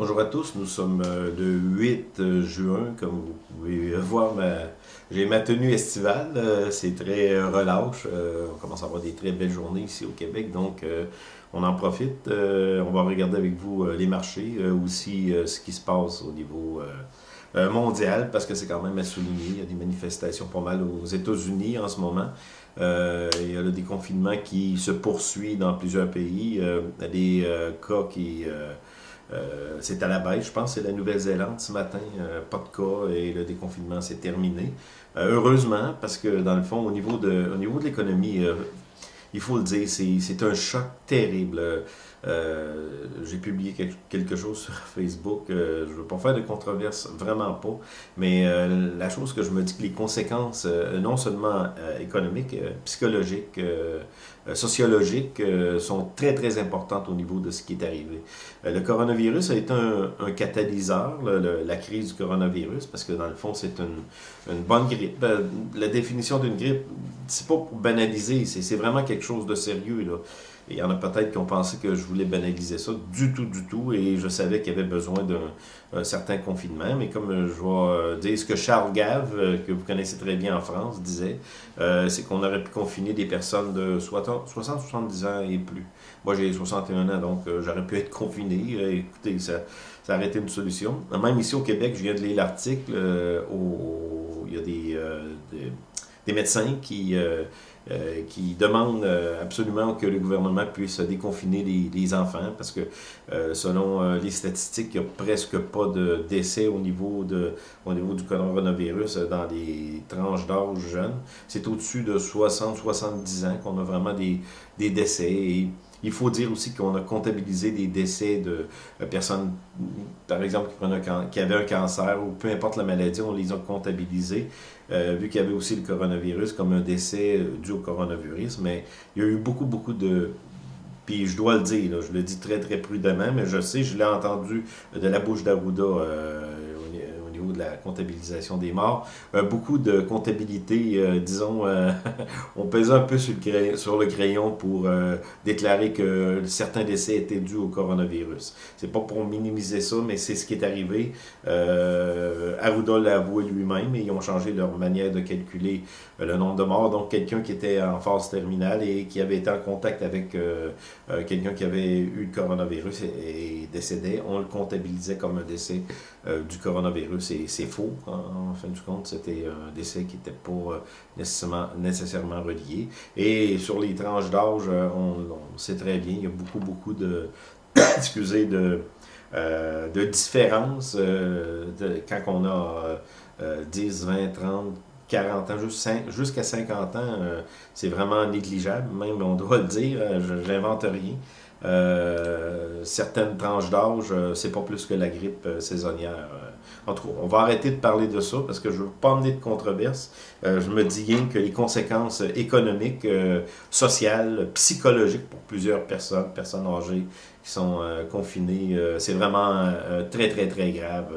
Bonjour à tous, nous sommes euh, le 8 euh, juin, comme vous pouvez voir, j'ai ma tenue estivale, euh, c'est très relâche, on commence à avoir des très belles journées ici au Québec, donc on en profite, on va regarder avec vous les marchés, aussi ce qui se passe au niveau mondial, parce que c'est quand même à souligner, il y a des manifestations pas mal aux États-Unis en ce moment, il y a le déconfinement qui se poursuit dans plusieurs pays, a des cas qui... Euh, c'est à la baisse, je pense, c'est la Nouvelle-Zélande ce matin, euh, pas de cas et le déconfinement s'est terminé. Euh, heureusement, parce que dans le fond, au niveau de, au niveau de l'économie, il faut le dire, c'est un choc terrible. Euh, j'ai publié quelque chose sur Facebook, euh, je veux pas faire de controverse, vraiment pas, mais euh, la chose que je me dis que les conséquences, non seulement économiques, psychologiques, sociologiques, sont très très importantes au niveau de ce qui est arrivé. le coronavirus a été un, catalyseur, la crise du coronavirus, parce que dans le fond, c'est une, une, bonne grippe. la définition d'une grippe, c'est pas pour banaliser, c'est vraiment quelque chose de sérieux. Là il y en a peut-être qui ont pensé que je voulais banaliser ça. Du tout, du tout. Et je savais qu'il y avait besoin d'un certain confinement. Mais comme je vais euh, dire ce que Charles Gave, euh, que vous connaissez très bien en France, disait, euh, c'est qu'on aurait pu confiner des personnes de 60-70 ans et plus. Moi, j'ai 61 ans, donc j'aurais pu être confiné. écoutez, ça, ça aurait été une solution. Même ici au Québec, je viens de lire l'article, il y a des, des médecins qui euh, qui demande euh, absolument que le gouvernement puisse déconfiner les, enfants parce que euh, selon les statistiques, il n'y a presque pas de décès au niveau, de, au niveau du coronavirus dans les tranches d'âge jeunes. C'est au-dessus de 60-70 ans qu'on a vraiment des, des décès. Il faut dire aussi qu'on a comptabilisé des décès de personnes, par exemple, qui, qui avaient un cancer ou peu importe la maladie, on les a comptabilisés. Euh, vu qu'il y avait aussi le coronavirus comme un décès euh, dû au coronavirus, mais il y a eu beaucoup, beaucoup de... Puis je dois le dire, je le dis très, très prudemment, mais je sais, je l'ai entendu de la bouche d'Arruda euh, de la comptabilisation des morts. Euh, beaucoup de comptabilité, euh, disons, euh, on pesait un peu sur le, crayon, pour déclarer que certains décès étaient dus au coronavirus. C'est pas pour minimiser ça, mais c'est ce qui est arrivé. Arruda l'a avoué lui-même et ils ont changé leur manière de calculer le nombre de morts. Donc, quelqu'un qui était en phase terminale et qui avait été en contact avec quelqu'un qui avait eu le coronavirus et, décédé, on le comptabilisait comme un décès du coronavirus c'est faux. En, fin du compte, c'était un décès qui n'était pas euh, nécessairement, nécessairement relié. Et sur les tranches d'âge, euh, on, sait très bien, il y a beaucoup, beaucoup de, excusez, de, euh, de différences quand on a 10, 20, 30, 40 ans, jusqu'à 50 ans, c'est vraiment négligeable, même on doit le dire, j'invente rien. Certaines tranches d'âge, c'est pas plus que la grippe saisonnière. En tout cas, on va arrêter de parler de ça parce que je veux pas emmener de controverse. Euh, je me dis bien que les conséquences économiques, euh, sociales, psychologiques pour plusieurs personnes, personnes âgées qui sont euh, confinées, c'est vraiment très, très, très grave.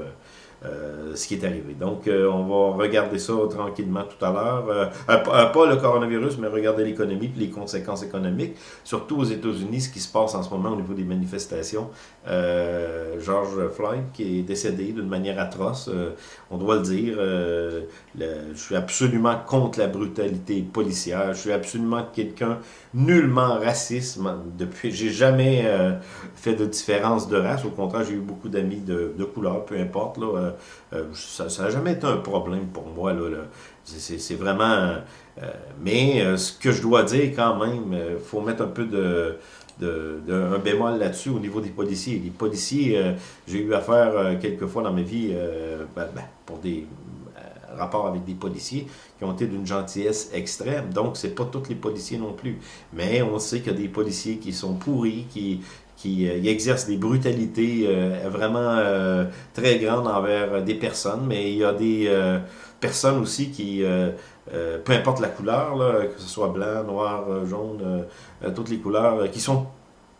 Euh, ce qui est arrivé. Donc, euh, on va regarder ça tranquillement tout à l'heure. Euh, pas le coronavirus, mais regarder l'économie les conséquences économiques, surtout aux États-Unis, ce qui se passe en ce moment au niveau des manifestations. George Floyd, qui est décédé d'une manière atroce, on doit le dire. je suis absolument contre la brutalité policière. Je suis absolument quelqu'un nullement raciste. Depuis, j'ai jamais fait de différence de race. Au contraire, j'ai eu beaucoup d'amis de, de couleur, peu importe. Là, euh, ça n'a jamais été un problème pour moi. Là, C'est vraiment... Euh, mais euh, ce que je dois dire quand même, il faut mettre un peu de... Un bémol là-dessus au niveau des policiers. Les policiers, j'ai eu affaire quelques fois dans ma vie ben, ben, pour des rapports avec des policiers qui ont été d'une gentillesse extrême. Donc, c'est pas tous les policiers non plus. Mais on sait qu'il y a des policiers qui sont pourris, qui, qui euh, exerce des brutalités euh, vraiment euh, très grandes envers des personnes, mais il y a des personnes aussi qui, peu importe la couleur, que ce soit blanc, noir, jaune, toutes les couleurs, qui sont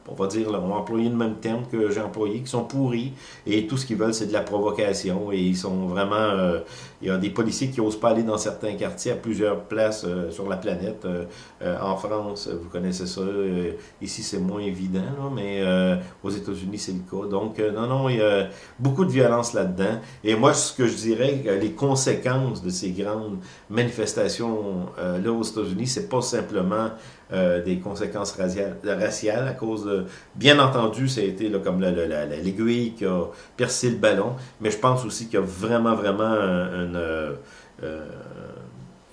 on va dire, on va employer le même terme que j'ai employé, qui sont pourris, et tout ce qu'ils veulent, c'est de la provocation, et ils sont vraiment, euh, il y a des policiers qui n'osent pas aller dans certains quartiers à plusieurs places euh, sur la planète. Euh, en France, vous connaissez ça, ici c'est moins évident, mais aux États-Unis c'est le cas. Donc, non, non, il y a beaucoup de violence là-dedans, et moi, ce que je dirais, les conséquences de ces grandes manifestations là aux États-Unis, c'est pas simplement euh, des conséquences raciales, à cause de... Bien entendu, ça a été là, comme l'aiguille qui a percé le ballon, mais je pense aussi qu'il y a vraiment, vraiment un, euh,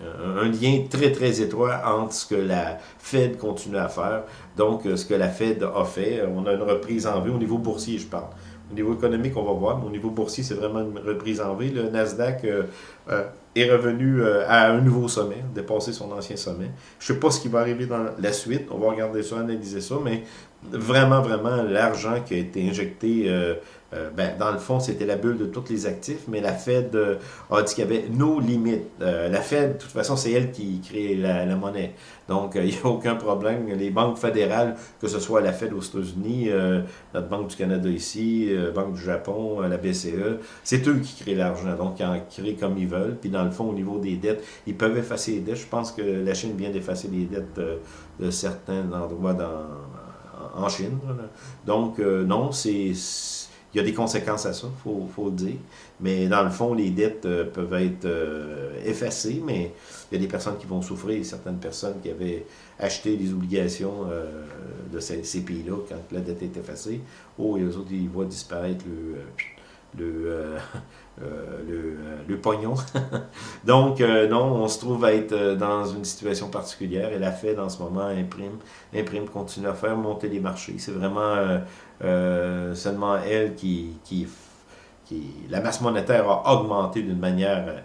un, lien très, très étroit entre ce que la Fed continue à faire, donc ce que la Fed a fait. On a une reprise en vue au niveau boursier, je parle. Au niveau économique, on va voir, mais au niveau boursier, c'est vraiment une reprise en V. Le Nasdaq euh, euh, est revenu euh, à un nouveau sommet, dépassé son ancien sommet. Je ne sais pas ce qui va arriver dans la suite. On va regarder ça, analyser ça, mais vraiment, vraiment, l'argent qui a été injecté euh, ben, dans le fond, c'était la bulle de tous les actifs, mais la Fed euh, a dit qu'il y avait nos limites. Euh, la Fed, de toute façon, c'est elle qui crée la, monnaie. Donc, il n'y a aucun problème. Les banques fédérales, que ce soit la Fed aux États-Unis, notre Banque du Canada ici, Banque du Japon, la BCE, c'est eux qui créent l'argent. Donc, ils en créent comme ils veulent. Puis, dans le fond, au niveau des dettes, ils peuvent effacer les dettes. Je pense que la Chine vient d'effacer les dettes de certains endroits dans, en Chine. Donc, non, c'est il y a des conséquences à ça, il faut, le dire. Mais dans le fond, les dettes euh, peuvent être euh, effacées, mais il y a des personnes qui vont souffrir, certaines personnes qui avaient acheté des obligations euh, de ces, pays-là quand la dette est effacée. Oh, et eux autres, ils voient disparaître le, le, le, pognon. Donc, non, on se trouve à être dans une situation particulière et la Fed en ce moment imprime, imprime, continue à faire monter les marchés. C'est vraiment euh, seulement elle qui, qui, qui, La masse monétaire a augmenté d'une manière euh,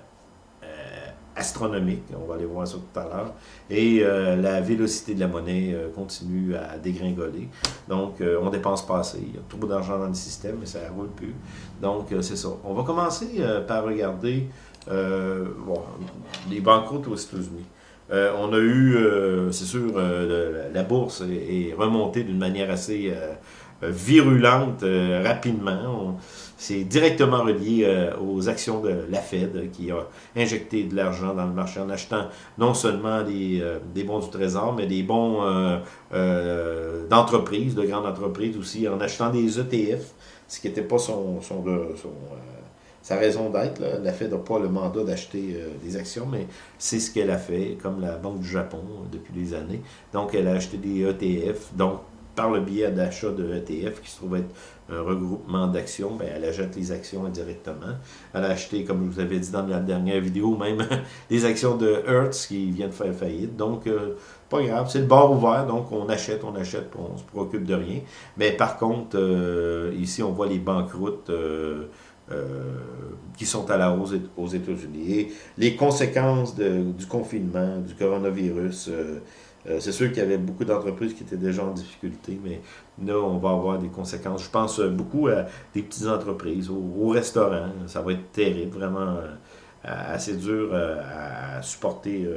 astronomique. On va aller voir ça tout à l'heure. Et euh, la vélocité de la monnaie continue à dégringoler. Donc, on dépense pas assez. Il y a trop d'argent dans le système, mais ça ne roule plus. Donc, c'est ça. On va commencer par regarder bon, les banqueroutes aux États-Unis. on a eu, c'est sûr, la bourse est, remontée d'une manière assez euh, virulente euh, rapidement. C'est directement relié euh, aux actions de la Fed qui a injecté de l'argent dans le marché en achetant non seulement des, bons du Trésor, mais des bons d'entreprises, de grandes entreprises aussi, en achetant des ETF, ce qui n'était pas son, sa raison d'être. La Fed n'a pas le mandat d'acheter des actions, mais c'est ce qu'elle a fait, comme la Banque du Japon depuis des années. Donc, elle a acheté des ETF, donc par le biais d'achat de ETF, qui se trouve être un regroupement d'actions, ben, elle achète les actions indirectement. Elle a acheté, comme je vous avais dit dans la dernière vidéo, même des actions de Hertz qui viennent faire faillite. Donc, euh, pas grave, c'est le bord ouvert, donc on achète, on achète, on se préoccupe de rien. Mais par contre, euh, ici, on voit les banqueroutes euh, qui sont à la hausse aux États-Unis. Les conséquences du confinement, du coronavirus, euh, c'est sûr qu'il y avait beaucoup d'entreprises qui étaient déjà en difficulté, mais là, on va avoir des conséquences. Je pense euh, beaucoup à des petites entreprises, aux, restaurants. Ça va être terrible, vraiment euh, assez dur à supporter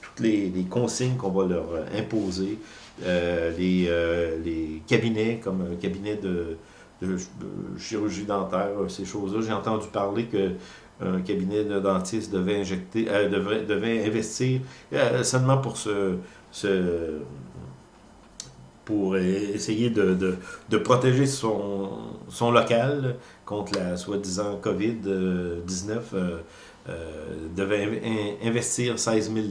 toutes les, consignes qu'on va leur imposer. les, cabinets, comme un cabinet de, chirurgie dentaire, ces choses-là. J'ai entendu parler que un cabinet de dentiste devait injecter, devrait, devait investir seulement pour ce pour essayer de, protéger son, son, local contre la soi-disant COVID-19, euh, euh, devait investir 16 000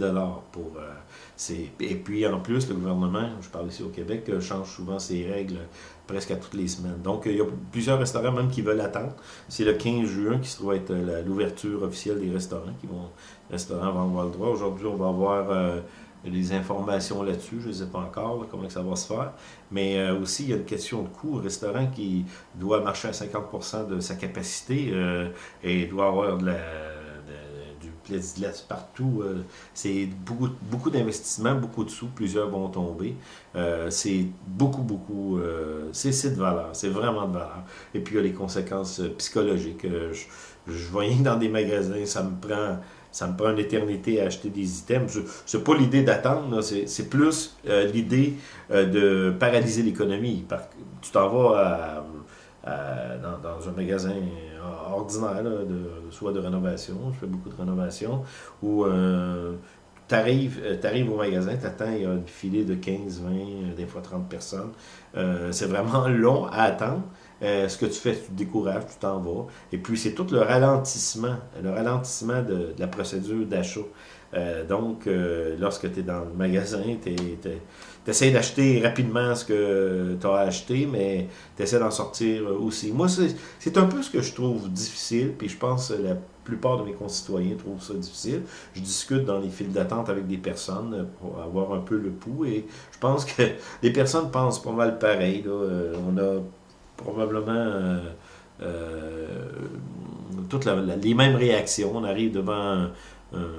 pour... Euh, et puis en plus, le gouvernement, je parle ici au Québec, change souvent ses règles presque à toutes les semaines. Donc il y a plusieurs restaurants même qui veulent attendre. C'est le 15 juin qui se trouve être l'ouverture officielle des restaurants. qui vont restaurants vont avoir le droit. Aujourd'hui, on va avoir des informations là-dessus, je ne sais pas encore comment ça va se faire. Mais euh, aussi, il y a une question de coût. Un restaurant qui doit marcher à 50% de sa capacité euh, et doit avoir de la, du plexiglas partout, euh, c'est beaucoup, beaucoup d'investissements, beaucoup de sous, plusieurs vont tomber. c'est beaucoup, beaucoup, c'est de valeur, c'est vraiment de valeur. Et puis, il y a les conséquences psychologiques. Je, je voyais dans des magasins, ça me prend ça me prend une éternité à acheter des items. C'est pas l'idée d'attendre, c'est plus l'idée de paralyser l'économie. Tu t'en vas dans, un magasin ordinaire, soit de rénovation, je fais beaucoup de rénovation, ou tu arrives, arrives, au magasin, tu attends, il y a un filet de 15, 20, des fois 30 personnes. c'est vraiment long à attendre. Euh, ce que tu fais, tu te décourages, tu t'en vas. Et puis, c'est tout le ralentissement, le ralentissement de, la procédure d'achat. Euh, donc, euh, lorsque tu es dans le magasin, tu essaies d'acheter rapidement ce que tu as acheté, mais tu d'en sortir aussi. Moi, c'est un peu ce que je trouve difficile, puis je pense que la plupart de mes concitoyens trouvent ça difficile. Je discute dans les files d'attente avec des personnes pour avoir un peu le pouls, et je pense que les personnes pensent pas mal pareil. on a probablement euh, euh, toutes les mêmes réactions. On arrive devant un,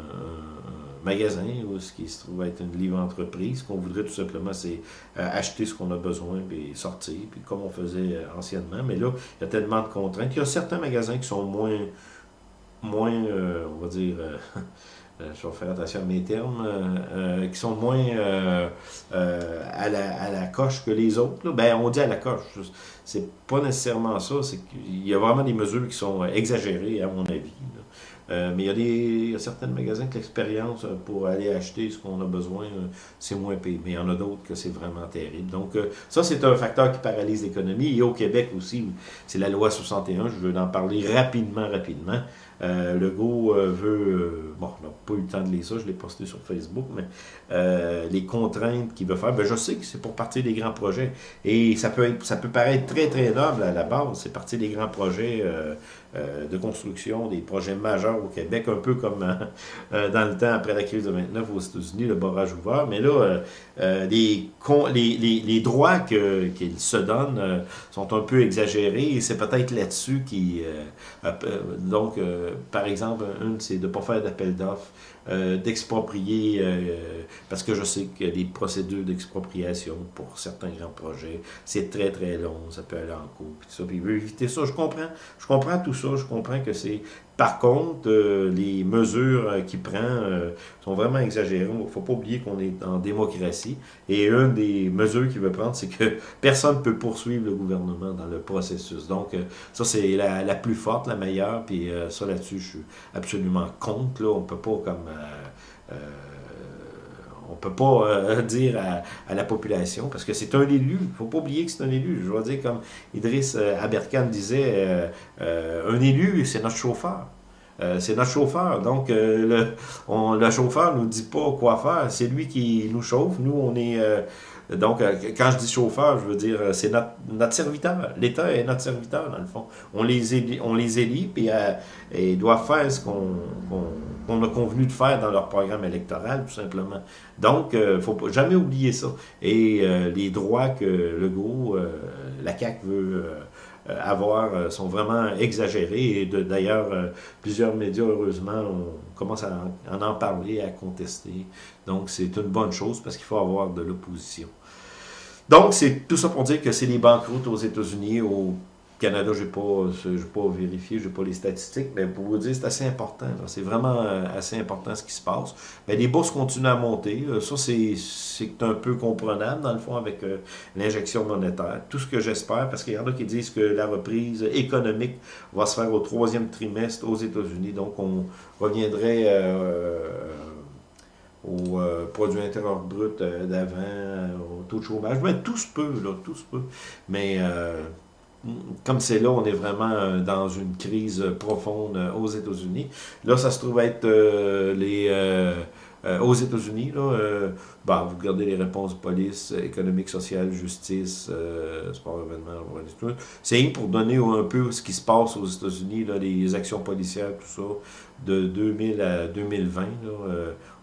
magasin ou ce qui se trouve être une livre entreprise. Ce qu'on voudrait tout simplement, c'est euh, acheter ce qu'on a besoin et sortir, puis comme on faisait anciennement. Mais là, il y a tellement de contraintes. Il y a certains magasins qui sont moins, moins on va dire, je vais faire attention à mes termes, qui sont moins à, la, coche que les autres. Ben, on dit à la coche. C'est pas nécessairement ça. C'est qu'il y a vraiment des mesures qui sont exagérées, à mon avis. Euh, mais il y, a des, certains magasins que l'expérience euh, pour aller acheter ce qu'on a besoin, euh, c'est moins payé. Mais il y en a d'autres que c'est vraiment terrible. Donc, ça, c'est un facteur qui paralyse l'économie. Et au Québec aussi, c'est la loi 61. Je veux en parler rapidement, rapidement. Euh, Legault euh, veut, euh, bon, on n'a pas eu le temps de lire ça, je l'ai posté sur Facebook, mais euh, les contraintes qu'il veut faire, ben, je sais que c'est pour partir des grands projets. Et ça peut, être, ça peut paraître très, très noble à la base, c'est partir des grands projets de construction, des projets majeurs au Québec, un peu comme dans le temps après la crise de 29 aux États-Unis, le barrage ouvert. Mais là, les, les, les, droits qu'ils se donnent sont un peu exagérés et c'est peut-être là-dessus qui... donc, par exemple, une, c'est de ne pas faire d'appel d'offres, euh, d'exproprier, euh, parce que je sais que les procédures d'expropriation pour certains grands projets, c'est très très long, ça peut aller en cours, puis ça, puis il veut éviter ça. Je comprends, je comprends tout ça, je comprends que c'est par contre, euh, les mesures euh, qu'il prend euh, sont vraiment exagérées. Il ne faut pas oublier qu'on est en démocratie. Et une des mesures qu'il veut prendre, c'est que personne ne peut poursuivre le gouvernement dans le processus. Donc, ça, c'est la, plus forte, la meilleure. Puis ça, là-dessus, je suis absolument contre. Là. On ne peut pas comme... on peut pas dire à, la population, parce que c'est un élu. Faut pas oublier que c'est un élu. Je veux dire, comme Idriss Aberkan disait, un élu, c'est notre chauffeur. Euh, c'est notre chauffeur. Donc, euh, le, on, le chauffeur nous dit pas quoi faire. C'est lui qui nous chauffe. Nous, on est... Euh, donc, quand je dis chauffeur, je veux dire, c'est notre, notre serviteur. L'État est notre serviteur, dans le fond. On les élit, on les élit puis ils doivent faire ce qu'on a convenu de faire dans leur programme électoral, tout simplement. Donc, il ne faut jamais oublier ça. Et les droits que Legault, la CAQ veut euh, avoir euh, sont vraiment exagérés. Et d'ailleurs, euh, plusieurs médias, heureusement, commencent à en, en parler, à contester. Donc, c'est une bonne chose parce qu'il faut avoir de l'opposition. Donc, c'est tout ça pour dire que c'est les banqueroutes aux États-Unis, au Canada, je n'ai pas, pas vérifié, je n'ai pas les statistiques, mais pour vous dire, c'est assez important. C'est vraiment euh, assez important ce qui se passe. Mais les bourses continuent à monter. Euh, ça, c'est un peu comprenable, dans le fond, avec euh, l'injection monétaire. Tout ce que j'espère, parce qu'il y en a qui disent que la reprise économique va se faire au troisième trimestre aux États-Unis. Donc, on reviendrait au produit intérieur brut d'avant, au taux de chômage. Mais tout se peut, là, tout se peut. Mais comme c'est là, on est vraiment euh, dans une crise profonde euh, aux États-Unis. Là, ça se trouve être euh, les... aux États-Unis, bah, vous regardez les réponses police, économique, sociale, justice, sport, événement, c'est pour donner un peu ce qui se passe aux États-Unis, les actions policières, tout ça, de 2000 à 2020.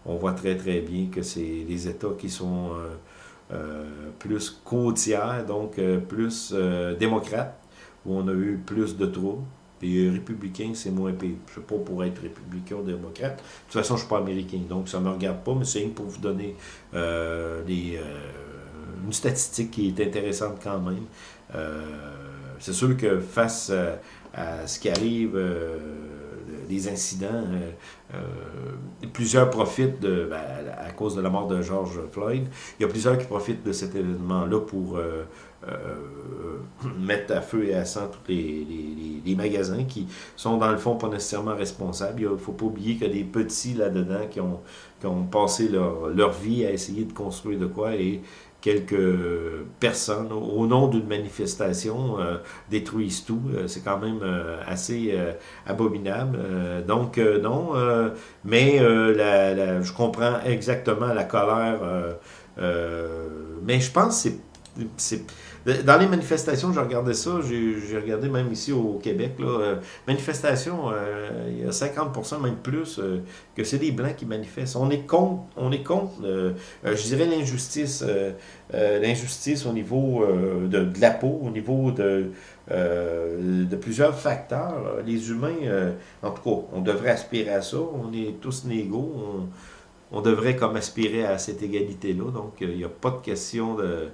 on voit très très bien que c'est les États qui sont euh, plus côtière, donc euh, plus euh, démocrate, où on a eu plus de troubles. Puis républicain, c'est moins pire. Je ne sais pas pour être républicain ou démocrate. De toute façon, je ne suis pas américain, donc ça ne me regarde pas, mais c'est pour vous donner une statistique qui est intéressante quand même. c'est sûr que face à ce qui arrive des incidents. plusieurs profitent de, ben, à cause de la mort de George Floyd. Il y a plusieurs qui profitent de cet événement-là pour mettre à feu et à sang tous les, les, magasins qui sont dans le fond pas nécessairement responsables. Il ne faut pas oublier qu'il y a des petits là-dedans qui ont, ont passé leur, leur vie à essayer de construire de quoi et quelques personnes, au nom d'une manifestation, euh, détruisent tout. Euh, c'est quand même euh, assez abominable. donc, non, mais la, je comprends exactement la colère, mais je pense que c'est dans les manifestations, j'ai regardé ça, j'ai regardé même ici au Québec, là, euh, manifestations, euh, il y a 50%, même plus, euh, que c'est des Blancs qui manifestent. On est contre, on est contre je dirais l'injustice, l'injustice au niveau de, la peau, au niveau de, plusieurs facteurs. Les humains, en tout cas, on devrait aspirer à ça, on est tous négaux, on, on devrait comme aspirer à cette égalité-là, donc il n'y a pas de question de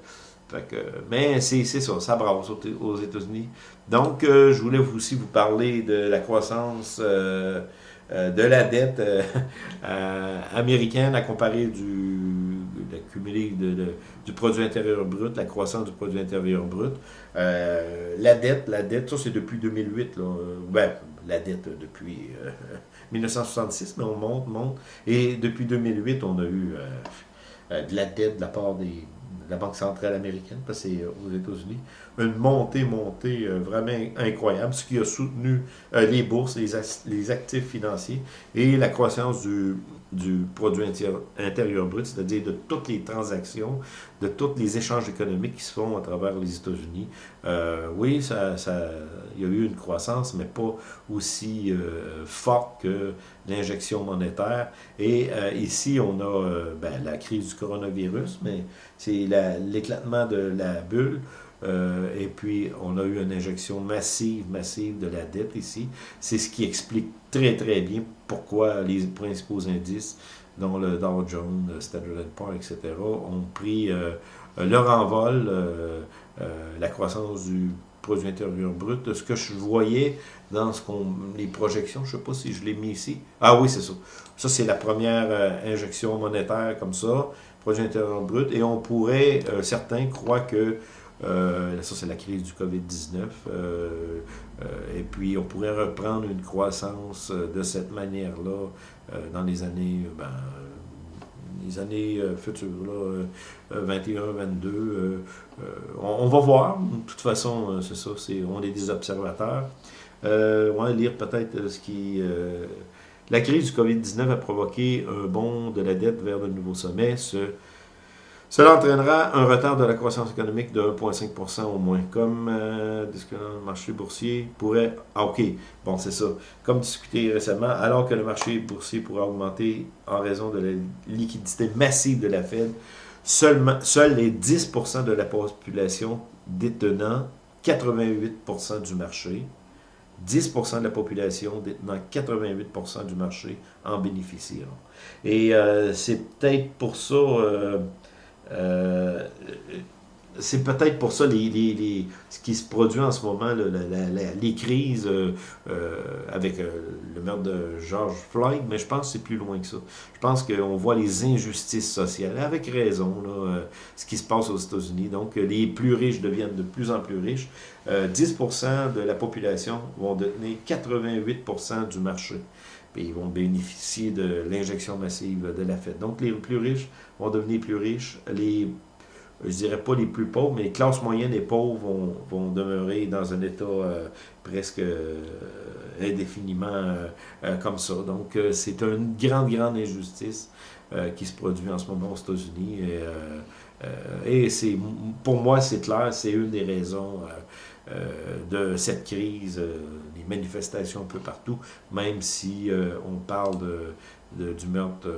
mais c'est ça, ça brasse aux, États-Unis. Donc, euh, je voulais aussi vous parler de la croissance euh, euh, de la dette américaine à comparer du, cumulé du produit intérieur brut, la croissance du produit intérieur brut. la dette, la dette, ça c'est depuis 2008. Là. Ben, la dette depuis 1966, mais on monte, monte. Et depuis 2008, on a eu de la dette de la part des la Banque centrale américaine, parce que c'est euh, aux États-Unis, une montée, montée euh, vraiment incroyable, ce qui a soutenu euh, les bourses, les, actifs financiers et la croissance du, du produit intérieur brut, c'est-à-dire de toutes les transactions, de tous les échanges économiques qui se font à travers les États-Unis. oui, ça, ça, il y a eu une croissance, mais pas aussi forte que l'injection monétaire. Et ici, on a ben, la crise du coronavirus, mais c'est l'éclatement de la bulle. Euh, et puis, on a eu une injection massive, massive de la dette ici. C'est ce qui explique très, très bien pourquoi les principaux indices, dont le Dow Jones, le Standard Poor's, etc., ont pris euh, leur envol, euh, la croissance du produit intérieur brut. Ce que je voyais dans ce les projections, je ne sais pas si je l'ai mis ici. Ah oui, c'est ça. Ça, c'est la première injection monétaire comme ça produit intérieur brut, et on pourrait, certains croient que, euh, ça c'est la crise du COVID-19, euh, et puis on pourrait reprendre une croissance de cette manière-là dans les années, ben, les années futures, là, 21, 22. On, va voir, de toute façon, c'est ça, on est des observateurs. on va lire peut-être ce qui la crise du COVID-19 a provoqué un bond de la dette vers de nouveaux sommets. Cela entraînera un retard de la croissance économique de 1,5% au moins. Comme euh, le marché boursier pourrait... Ah, OK, bon, c'est ça. Comme discuté récemment, alors que le marché boursier pourrait augmenter en raison de la liquidité massive de la Fed, seulement, seuls les 10 de la population détenant 88 du marché 10% de la population détenant 88% du marché en bénéficieront. Et euh, c'est peut-être pour ça, euh, euh, c'est peut-être pour ça les, ce qui se produit en ce moment, les crises avec le meurtre de George Floyd, mais je pense que c'est plus loin que ça. Je pense qu'on voit les injustices sociales, avec raison, ce qui se passe aux États-Unis. Donc, les plus riches deviennent de plus en plus riches. 10% de la population vont détenir 88% du marché. Puis ils vont bénéficier de l'injection massive de la Fed. Donc, les plus riches vont devenir plus riches. Les, je dirais pas les plus pauvres, mais les classes moyennes et pauvres vont, vont demeurer dans un état euh, presque euh, indéfiniment euh, comme ça. Donc, c'est une grande, grande injustice qui se produit en ce moment aux États-Unis. Et, et c'est, pour moi, c'est clair, c'est une des raisons euh, de cette crise, euh, manifestations un peu partout, même si euh, on parle de, du meurtre,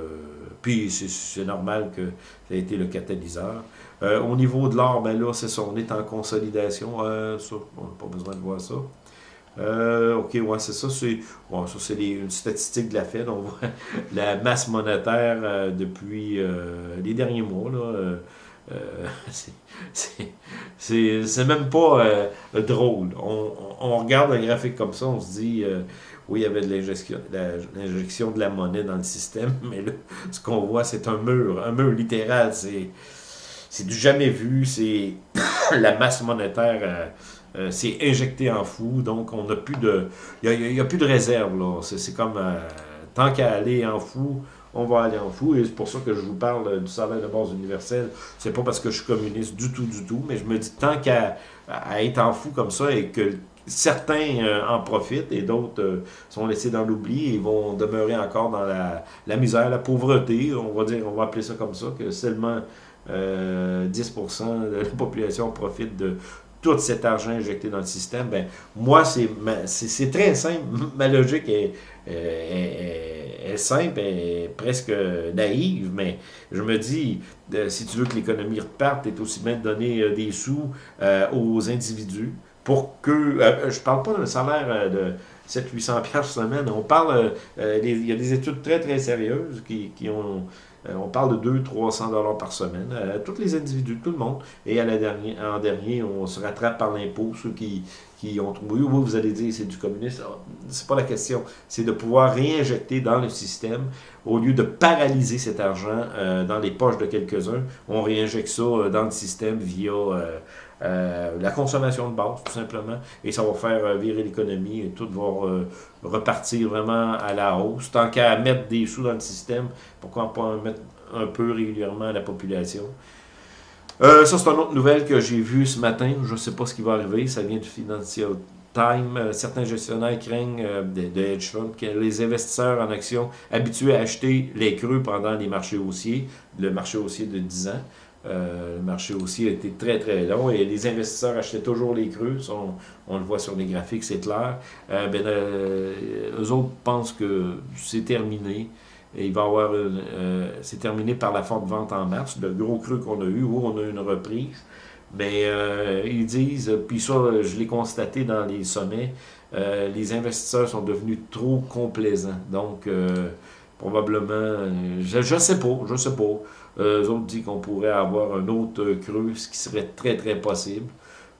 puis c'est normal que ça a été le catalyseur. au niveau de l'or, ben là, c'est ça, on est en consolidation, ça, on n'a pas besoin de voir ça. ok, ouais, c'est ça. C'est bon, ça, une statistique de la Fed. On voit la masse monétaire depuis les derniers mois. Là, c'est même pas drôle. On, on, regarde un graphique comme ça, on se dit oui, il y avait de l'injection de la monnaie dans le système, mais là, ce qu'on voit, c'est un mur, un mur littéral. C'est du jamais vu, c'est la masse monétaire euh, euh, c'est injecté en fou, donc on n'a plus de. Il n'y a, plus de réserve. C'est comme euh, tant qu'à aller en fou, on va aller en fou. Et c'est pour ça que je vous parle du salaire de base universel. C'est pas parce que je suis communiste du tout, du tout, mais je me dis tant qu'à être en fou comme ça et que certains euh, en profitent et d'autres euh, sont laissés dans l'oubli et vont demeurer encore dans la, la, misère, la pauvreté, on va dire, on va appeler ça comme ça, que seulement 10% euh, de la population profite de tout cet argent injecté dans le système. Ben, moi, c'est très simple. Ma logique est, est, simple, est presque naïve, mais je me dis, si tu veux que l'économie reparte, c'est aussi bien de donner des sous aux individus pour que... Euh, je parle pas d'un salaire euh, de 700-800 par semaine. On parle... Euh, il y a des études très, très sérieuses qui, qui ont... on parle de 200-300 dollars par semaine. tous les individus, tout le monde. Et à la dernière, en dernier, on se rattrape par l'impôt. Ceux qui, qui ont trouvé... Oui, vous allez dire c'est du communisme. C'est pas la question. C'est de pouvoir réinjecter dans le système au lieu de paralyser cet argent dans les poches de quelques-uns. On réinjecte ça dans le système via euh, la consommation de base, tout simplement, et ça va faire euh, virer l'économie et tout va euh, repartir vraiment à la hausse. Tant qu'à mettre des sous dans le système, pourquoi pas en mettre un peu régulièrement à la population? Ça, c'est une autre nouvelle que j'ai vue ce matin. Je ne sais pas ce qui va arriver. Ça vient du Financial Time. certains gestionnaires craignent de, de, hedge funds que les investisseurs en actions habitués à acheter les creux pendant les marchés haussiers, le marché haussier de 10 ans, euh, le marché aussi a été très, très long et les investisseurs achetaient toujours les creux. On, le voit sur les graphiques, c'est clair. Euh, ben, euh, eux autres pensent que c'est terminé. Et il va avoir c'est terminé par la forte vente en mars, le gros creux qu'on a eu, où on a eu une reprise. Mais ils disent, puis ça, je l'ai constaté dans les sommets, les investisseurs sont devenus trop complaisants. Donc, probablement, je ne sais pas, je sais pas. Euh, eux autres disent qu'on pourrait avoir un autre creux, ce qui serait très, très possible.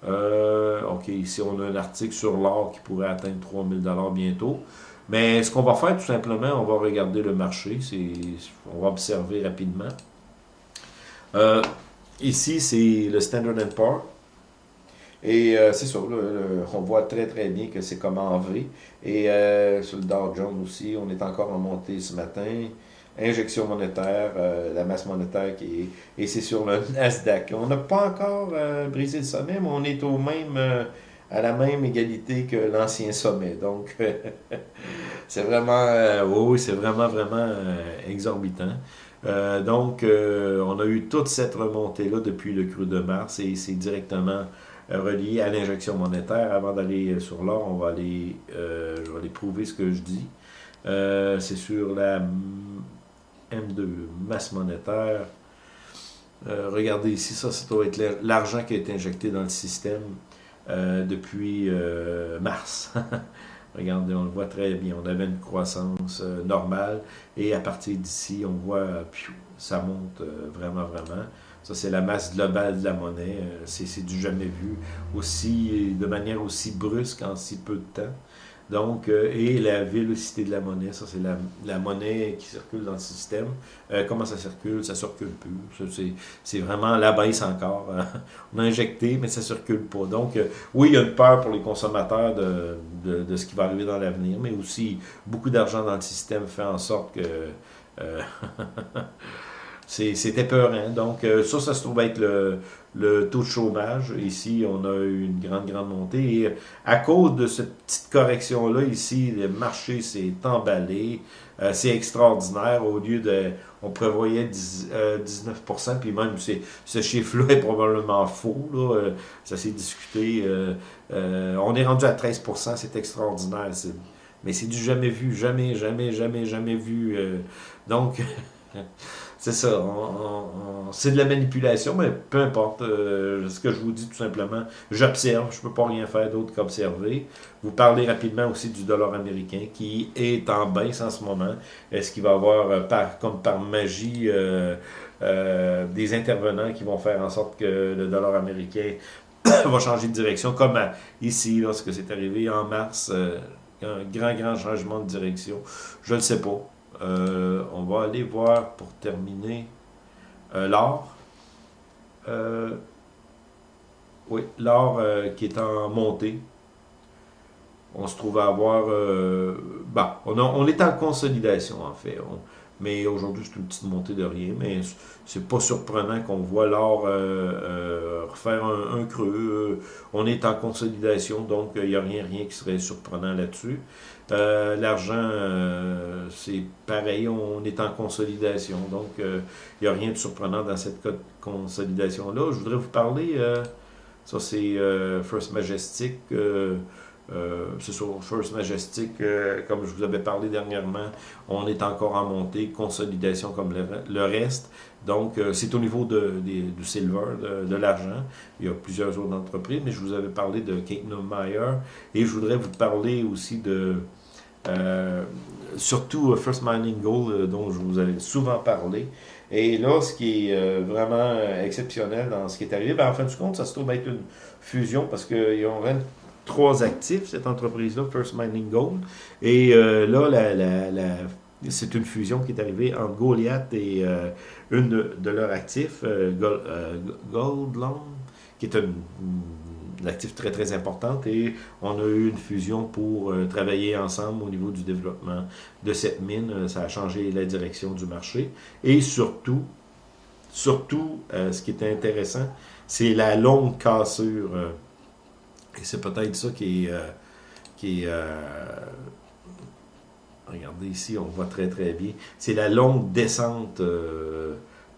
Euh, OK, ici, on a un article sur l'or qui pourrait atteindre 3000 bientôt. Mais ce qu'on va faire, tout simplement, on va regarder le marché. On va observer rapidement. Euh, ici, c'est le Standard Poor's. Et c'est ça, on voit très très bien que c'est comme en V. Et sur le Dow Jones aussi, on est encore en montée ce matin injection monétaire, euh, la masse monétaire qui est, et c'est sur le Nasdaq. On n'a pas encore euh, brisé le sommet, mais on est au même, euh, à la même égalité que l'ancien sommet. Donc, c'est vraiment, oui, c'est vraiment, vraiment exorbitant. donc, on a eu toute cette remontée-là depuis le cru de mars et c'est directement relié à l'injection monétaire. Avant d'aller sur l'or, on va aller, je vais aller prouver ce que je dis. c'est sur la M2, masse monétaire. Euh, regardez ici, ça, ça doit être l'argent qui a été injecté dans le système euh, depuis euh, mars. Regardez, on le voit très bien. On avait une croissance normale et à partir d'ici, on voit, ça monte vraiment, vraiment. Ça, c'est la masse globale de la monnaie. c'est du jamais vu. Aussi, de manière aussi brusque en si peu de temps. Donc, euh, et la vélocité de la monnaie, ça c'est la, monnaie qui circule dans le système. Euh, comment ça circule? Ça circule plus. C'est vraiment la baisse encore. On a injecté, mais ça circule pas. Donc, euh, oui, il y a une peur pour les consommateurs de, de, ce qui va arriver dans l'avenir, mais aussi beaucoup d'argent dans le système fait en sorte que... c'est épeurant. Donc, ça, ça se trouve être le, le taux de chômage. Ici, on a eu une grande, grande montée. Et à cause de cette petite correction-là, ici, le marché s'est emballé. Euh, c'est extraordinaire. Au lieu de... On prévoyait 19%, euh, puis même ce chiffre-là est probablement faux. Là. Euh, ça s'est discuté. on est rendu à 13%, c'est extraordinaire. Mais c'est du jamais vu. Jamais, jamais, jamais, jamais vu. donc... c'est ça, c'est de la manipulation, mais peu importe. ce que je vous dis tout simplement, j'observe, je ne peux pas rien faire d'autre qu'observer. Vous parlez rapidement aussi du dollar américain qui est en baisse en ce moment. Est-ce qu'il va y avoir, par, comme par magie, des intervenants qui vont faire en sorte que le dollar américain va changer de direction, comme ici, lorsque c'est arrivé en mars, un grand, grand changement de direction? Je ne sais pas. Euh, on va aller voir pour terminer euh, l'or. Euh, oui, l'or qui est en montée. On se trouve à avoir... bah, on, on, est en consolidation en fait. Mais aujourd'hui, c'est une petite montée de rien. Mais c'est pas surprenant qu'on voit l'or refaire un, creux. on est en consolidation, donc il n'y a rien, rien qui serait surprenant là-dessus. Euh, l'argent, euh, c'est pareil, on est en consolidation. Donc, il euh, n'y a rien de surprenant dans cette consolidation-là. Je voudrais vous parler, ça c'est First Majestic. C'est sur First Majestic, comme je vous avais parlé dernièrement, on est encore en montée, consolidation comme le, reste. Donc, c'est au niveau de, du silver, de, l'argent. Il y a plusieurs autres entreprises, mais je vous avais parlé de Kate Meyer et je voudrais vous parler aussi de euh, surtout euh, First Mining Gold, euh, dont je vous avais souvent parlé. Et là, ce qui est vraiment exceptionnel dans ce qui est arrivé, ben, en fin de compte, ça se trouve être une fusion parce qu'ils ont trois actifs, cette entreprise-là, First Mining Gold. Et là, la, c'est une fusion qui est arrivée entre Goliath et une de, leurs actifs, Gold, qui est une l'actif très très importante et on a eu une fusion pour euh, travailler ensemble au niveau du développement de cette mine. Euh, ça a changé la direction du marché et surtout, surtout, euh, ce qui est intéressant, c'est la longue cassure. Et c'est peut-être ça qui est... qui est regardez ici, on voit très très bien. C'est la longue descente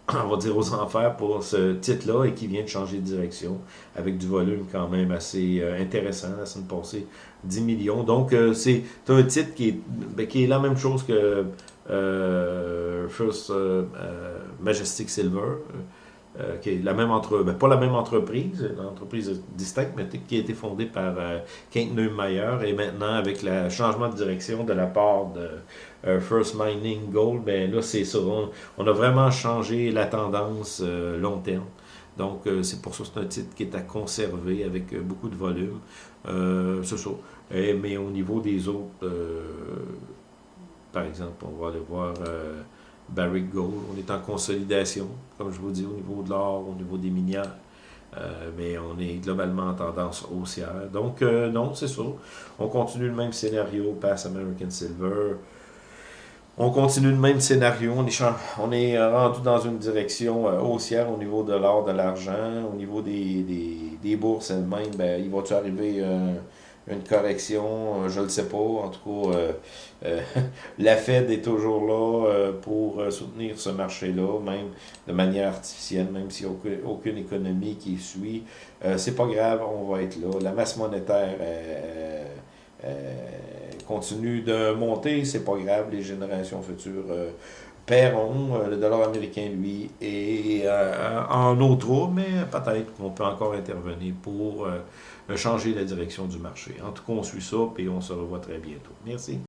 on va dire, aux enfers pour ce titre-là et qui vient de changer de direction avec du volume quand même assez euh, intéressant. La semaine passée, 10 millions. Donc, euh, c'est un titre qui est, ben, qui est la même chose que euh, First Majestic Silver. Qui est la même entre, ben, pas la même entreprise, une entreprise distincte, mais qui a été fondée par Kent Neumayer et maintenant avec le changement de direction de la part de euh, First Mining Gold, ben là, c'est ça. On, a vraiment changé la tendance euh, long terme. Donc, euh, c'est pour ça que c'est un titre qui est à conserver avec beaucoup de volume. c'est ça. mais au niveau des autres, par exemple, on va aller voir Barrick Gold. On est en consolidation, comme je vous dis, au niveau de l'or, au niveau des minières. mais on est globalement en tendance haussière. Donc, non, c'est ça. On continue le même scénario, Pass American Silver, on continue le même scénario, on est, on rendu dans une direction euh, haussière au niveau de l'or, de l'argent, au niveau des, des, bourses elles-mêmes, ben, il va-tu arriver euh, une correction, euh, je ne le sais pas, en tout cas, la Fed est toujours là pour soutenir ce marché-là, même de manière artificielle, même s'il n'y a aucune, économie qui suit, c'est pas grave, on va être là, la masse monétaire continue de monter, c'est pas grave, les générations futures euh, paieront. Euh, le dollar américain, lui, est euh, en autre mais peut-être qu'on peut encore intervenir pour changer la direction du marché. En tout cas, on suit ça, et on se revoit très bientôt. Merci.